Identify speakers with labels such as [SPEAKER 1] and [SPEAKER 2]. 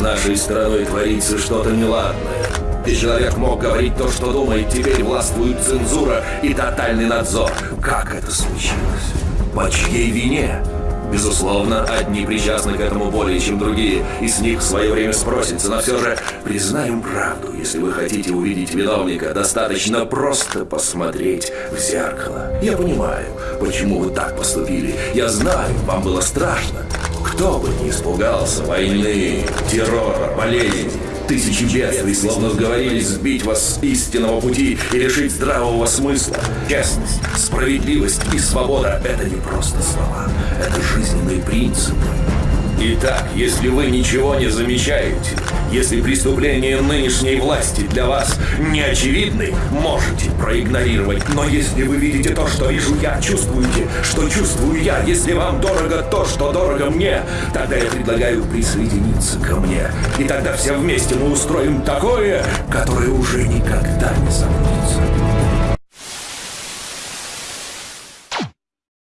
[SPEAKER 1] Нашей страной творится что-то неладное. И человек мог говорить то, что думает, теперь властвует цензура и тотальный надзор. Как это случилось? По чьей вине? Безусловно, одни причастны к этому более, чем другие, и с них в свое время спросится, но все же признаем правду. Если вы хотите увидеть виновника, достаточно просто посмотреть в зеркало. Я понимаю, почему вы так поступили. Я знаю, вам было страшно. Кто бы не испугался войны, террора, болезни, Тысячи бедствий словно сговорились сбить вас с истинного пути и лишить здравого смысла. Честность, справедливость и свобода — это не просто слова. Это жизненные принципы. Итак, если вы ничего не замечаете, если преступления нынешней власти для вас не очевидны, можете проигнорировать. Но если вы видите то, что вижу я, чувствуете, что чувствую я, если вам дорого то, что дорого мне, тогда я предлагаю присоединиться ко мне. И тогда все вместе мы устроим такое, которое уже никогда.